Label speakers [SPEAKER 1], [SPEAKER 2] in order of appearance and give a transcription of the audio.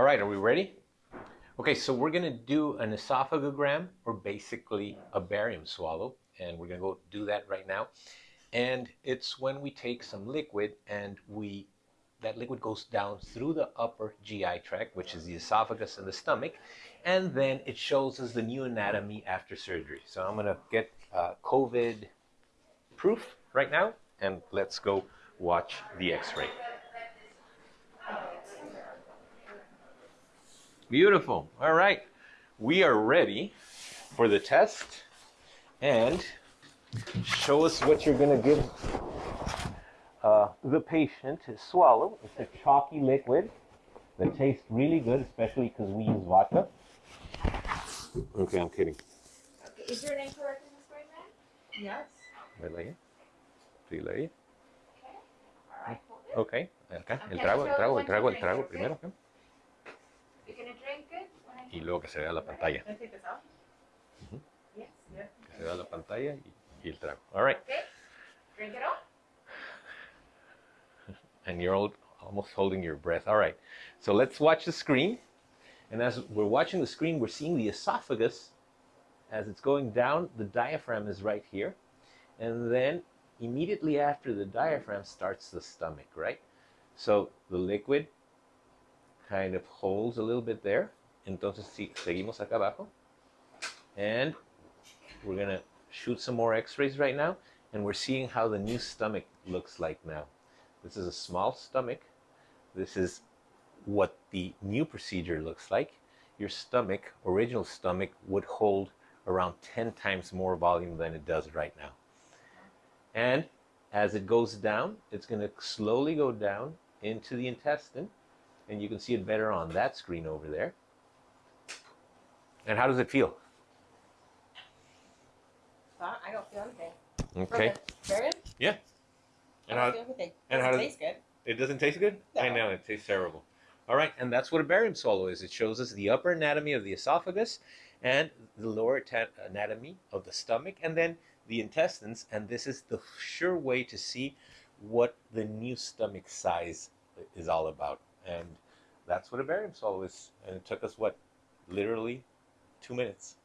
[SPEAKER 1] right, are we ready? Okay, so we're gonna do an esophagogram or basically a barium swallow, and we're gonna go do that right now. And it's when we take some liquid and we that liquid goes down through the upper GI tract, which is the esophagus and the stomach, and then it shows us the new anatomy after surgery. So I'm gonna get uh, COVID proof right now, and let's go watch the x-ray. Beautiful. All right. We are ready for the test. And show us what you're going to give uh, the patient to swallow. It's a chalky liquid that tastes really good, especially because we use vodka. Okay, I'm kidding.
[SPEAKER 2] Okay, is your name correct in this grade, ma'am? Yes.
[SPEAKER 1] Relay. Relay.
[SPEAKER 2] Okay. All right, hold it.
[SPEAKER 1] Okay. El trago, el trago, el
[SPEAKER 2] one, two,
[SPEAKER 1] trago, el trago primero. acá.
[SPEAKER 2] You're gonna drink it? when I-
[SPEAKER 1] Y luego que se vea la pantalla.
[SPEAKER 2] Can I take this out? Yes. Yeah.
[SPEAKER 1] Que se vea la pantalla y, y el trago. All right.
[SPEAKER 2] Okay. Drink it all.
[SPEAKER 1] and you're all, almost holding your breath. All right, so let's watch the screen. And as we're watching the screen, we're seeing the esophagus as it's going down. The diaphragm is right here. And then immediately after the diaphragm starts the stomach, right? So the liquid kind of holds a little bit there. Entonces si- seguimos acá abajo. And we're to shoot some more x-rays right now. And we're seeing how the new stomach looks like now. This is a small stomach. This is what the new procedure looks like. Your stomach, original stomach, would hold around 10 times more volume than it does right now. And as it goes down, it's going to slowly go down into the intestine. And you can see it better on that screen over there. And how does it feel?
[SPEAKER 3] Uh, I don't feel anything.
[SPEAKER 1] Okay.
[SPEAKER 3] Barium?
[SPEAKER 1] Yeah.
[SPEAKER 3] I
[SPEAKER 1] And
[SPEAKER 3] don't
[SPEAKER 1] how,
[SPEAKER 3] feel anything.
[SPEAKER 1] and how
[SPEAKER 3] Doesn't
[SPEAKER 1] does-
[SPEAKER 3] taste good.
[SPEAKER 1] It doesn't taste good? I know, it tastes terrible. All right, and that's what a barium swallow is. It shows us the upper anatomy of the esophagus and the lower anatomy of the stomach and then the intestines. And this is the sure way to see what the new stomach size is all about. And that's what a barium swallow is. And it took us, what, literally two minutes.